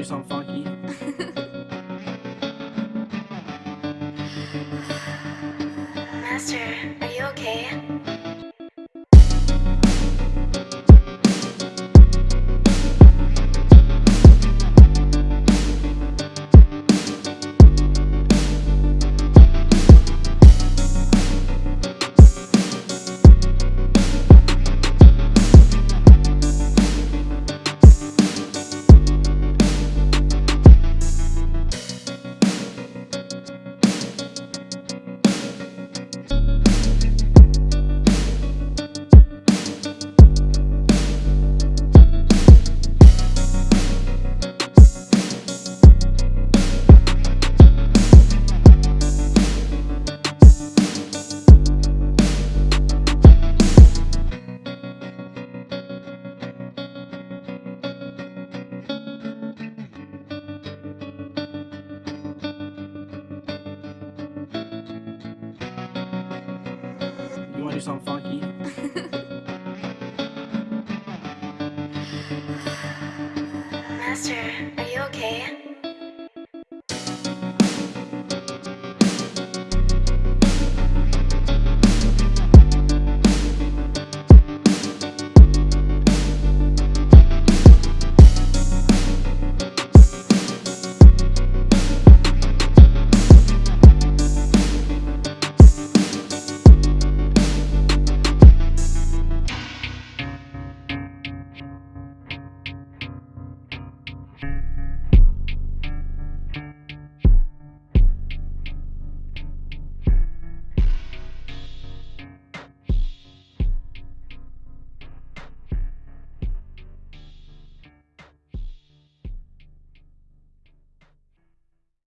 do something funky? Master, are you okay? Do something funky? Master, are you okay?